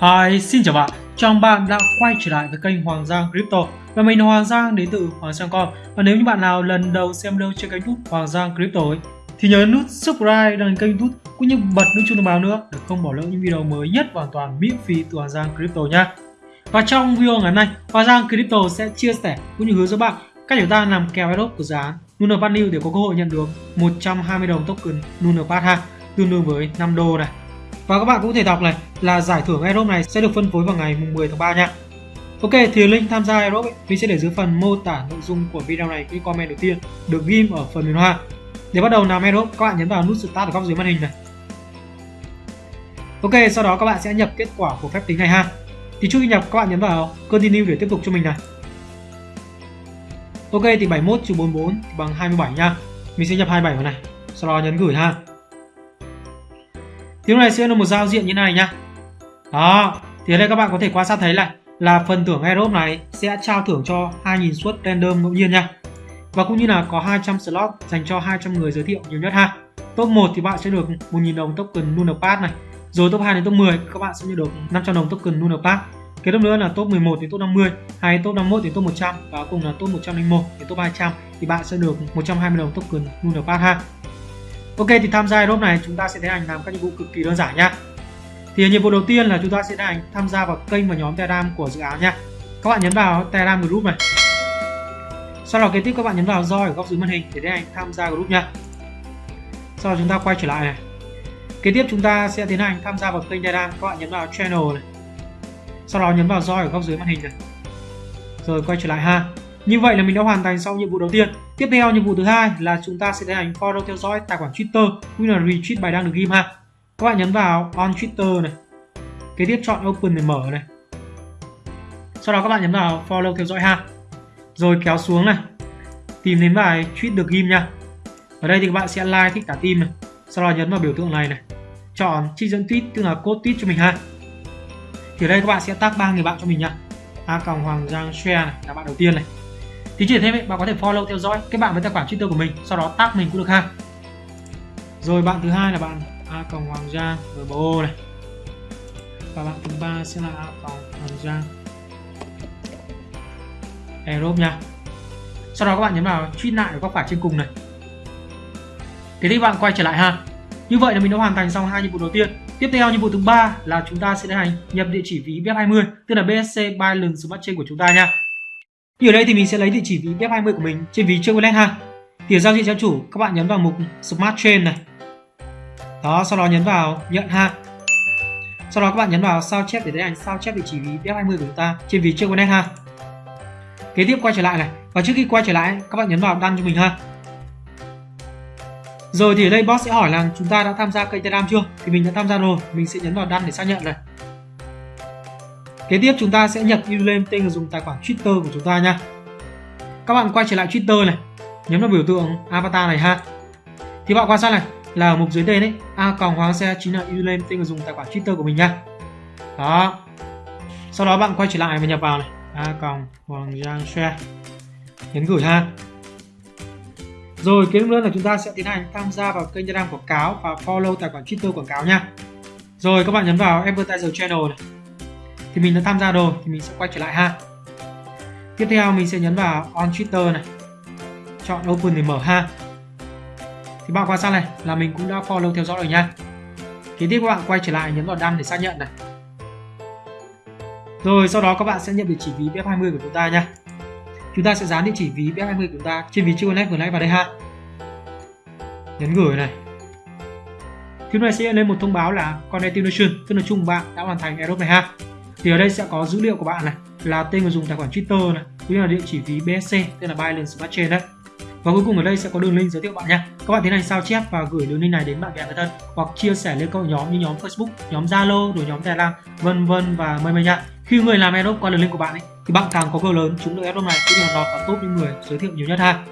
Hi, xin chào bạn. Chào mừng bạn đã quay trở lại với kênh Hoàng Giang Crypto. Và mình là Hoàng Giang đến từ Hoàng Giang Com. Và nếu như bạn nào lần đầu xem video trên kênh YouTube Hoàng Giang Crypto ấy, thì nhớ nút subscribe đăng kênh YouTube cũng như bật nút chuông thông báo nữa để không bỏ lỡ những video mới nhất hoàn toàn miễn phí từ Hoàng Giang Crypto nha. Và trong video ngày hôm nay, Hoàng Giang Crypto sẽ chia sẻ cũng như hướng dẫn bạn cách chúng ta làm kèo airdrop của dự án Lunar Pad để có cơ hội nhận được 120 đồng token Lunar Pad ha, tương đương với 5 đô này. Và các bạn cũng thể đọc này là giải thưởng Aerobe này sẽ được phân phối vào ngày mùng 10 tháng 3 nha. Ok, thì link tham gia Aerobe mình sẽ để dưới phần mô tả nội dung của video này cái comment đầu tiên được ghim ở phần mềm hoa. Để bắt đầu làm Aerobe các bạn nhấn vào nút start ở góc dưới màn hình này. Ok, sau đó các bạn sẽ nhập kết quả của phép tính này ha. Thì trước khi nhập các bạn nhấn vào continue để tiếp tục cho mình này. Ok thì 71 trừ 44 thì bằng 27 nha. Mình sẽ nhập 27 vào này. Sau đó nhấn gửi ha. Thì lúc này sẽ là một giao diện như này nhá. Đó, thì ở đây các bạn có thể quan sát thấy là là phần thưởng Aerobe này sẽ trao thưởng cho 2.000 suất random ngẫu nhiên nha. Và cũng như là có 200 slot dành cho 200 người giới thiệu nhiều nhất ha. Top 1 thì bạn sẽ được 1.000 đồng token Lunar Pass này. Rồi top 2 đến top 10 các bạn sẽ nhận được 500 đồng token Lunar Pass. Kế tiếp nữa là top 11 đến top 50, hay top 51 đến top 100 và cùng là top 101 đến top 200 thì bạn sẽ được 120 đồng token Lunar Pass ha. Ok thì tham gia group này chúng ta sẽ tiến hành làm các nhiệm vụ cực kỳ đơn giản nhá. Thì nhiệm vụ đầu tiên là chúng ta sẽ tiến hành tham gia vào kênh và nhóm Telegram của dự án nhá. Các bạn nhấn vào Telegram group này. Sau đó kế tiếp các bạn nhấn vào roi ở góc dưới màn hình để tiến hành tham gia group nhá. Sau đó chúng ta quay trở lại này. Kế tiếp chúng ta sẽ tiến hành tham gia vào kênh Telegram, các bạn nhấn vào channel này. Sau đó nhấn vào roi ở góc dưới màn hình này. Rồi quay trở lại ha. Như vậy là mình đã hoàn thành xong nhiệm vụ đầu tiên. Tiếp theo, nhiệm vụ thứ hai là chúng ta sẽ tiến hành follow theo dõi tài khoản Twitter cũng như là retweet bài đăng được ghim ha. Các bạn nhấn vào on Twitter này. Kế tiếp chọn open để mở này. Sau đó các bạn nhấn vào follow theo dõi ha. Rồi kéo xuống này. Tìm đến bài tweet được ghim nha. Ở đây thì các bạn sẽ like thích cả team này. Sau đó nhấn vào biểu tượng này này. Chọn trích dẫn tweet, tức là code tweet cho mình ha. Thì ở đây các bạn sẽ tag ba người bạn cho mình nha. A còng Hoàng Giang share này là bạn đầu tiên này thì chỉ thêm ấy, bạn có thể follow theo dõi các bạn với tài khoản Twitter của mình sau đó tag mình cũng được ha. Rồi bạn thứ hai là bạn a cộng hoàng giang gbo này. Và bạn thứ ba sẽ là a cộng hoàng giang. Aerob nha. Sau đó các bạn nhấn vào truy lại ở góc phải trên cùng này. Thế thì bạn quay trở lại ha. Như vậy là mình đã hoàn thành xong hai nhiệm vụ đầu tiên. Tiếp theo nhiệm vụ thứ ba là chúng ta sẽ tiến hành nhập địa chỉ ví BF20 tức là BSC Binance Smart Chain của chúng ta nha. Như ở đây thì mình sẽ lấy địa chỉ ví BF20 của mình trên ví chơi wallet ha. Thì ở giao diện cho chủ các bạn nhấn vào mục Smart Chain này. Đó, sau đó nhấn vào nhận ha. Sau đó các bạn nhấn vào sao chép để tiến hành sao chép địa chỉ ví BF20 của chúng ta trên ví chơi wallet ha. Kế tiếp quay trở lại này. Và trước khi quay trở lại các bạn nhấn vào đăng cho mình ha. Rồi thì ở đây boss sẽ hỏi là chúng ta đã tham gia kênh Telegram chưa? Thì mình đã tham gia rồi, mình sẽ nhấn vào đăng để xác nhận này. Kế tiếp chúng ta sẽ nhập username tên người dùng tài khoản Twitter của chúng ta nha. Các bạn quay trở lại Twitter này, nhấn vào biểu tượng avatar này ha. Thì bạn quan sát này là ở mục dưới tên ấy, a còng hoàng xe chính là username tên người dùng tài khoản Twitter của mình nha. Đó. Sau đó bạn quay trở lại và nhập vào này, a còng hoàng giang Xe Nhấn gửi ha. Rồi kế nữa là chúng ta sẽ tiến hành tham gia vào kênh Telegram quảng cáo và follow tài khoản Twitter quảng cáo nha. Rồi các bạn nhấn vào Advertiser Channel này thì mình đã tham gia rồi, thì mình sẽ quay trở lại ha. Tiếp theo mình sẽ nhấn vào on Twitter này. Chọn open để mở ha. Thì bạn quan sát này, là mình cũng đã follow theo dõi rồi nha. Kế tiếp các bạn quay trở lại nhấn vào đăng để xác nhận này. Rồi, sau đó các bạn sẽ nhận địa chỉ ví BF20 của chúng ta nha. Chúng ta sẽ dán địa chỉ ví BF20 của chúng ta trên ví chưa vừa nãy vào đây ha. Nhấn gửi này. Thứ này sẽ lên một thông báo là connectivation tức là chung bạn đã hoàn thành Aerobe này ha thì ở đây sẽ có dữ liệu của bạn này là tên người dùng tài khoản Twitter này cũng như là địa chỉ ví BSC tên là Binance Smart Chain đấy. Và cuối cùng ở đây sẽ có đường link giới thiệu bạn nha các bạn tiến hành sao chép và gửi đường link này đến bạn bè người thân hoặc chia sẻ lên các nhóm như nhóm Facebook nhóm Zalo rồi nhóm Telegram vân vân và mây mây nha khi người làm airdrop qua đường link của bạn ấy thì bạn càng có cơ lớn chúng được airdrop này cũng như là lọt vào top những người giới thiệu nhiều nhất ha.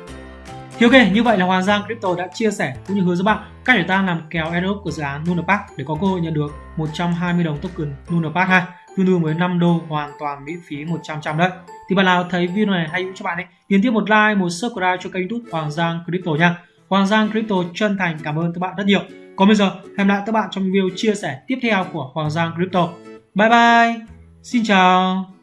Thì ok, như vậy là Hoàng Giang Crypto đã chia sẻ cũng như hướng dẫn bạn cách để ta làm kèo airdrop của dự án Lunar Park để có cơ hội nhận được 120 đồng token Lunar Park ha tương đương với 5 đô, hoàn toàn miễn phí 100 trăm đấy thì bạn nào thấy video này hay hữu cho bạn ấy, nhấn tiếp một like, một subscribe cho kênh youtube Hoàng Giang Crypto nha Hoàng Giang Crypto chân thành cảm ơn các bạn rất nhiều còn bây giờ, hẹn lại các bạn trong video chia sẻ tiếp theo của Hoàng Giang Crypto Bye bye. Xin chào.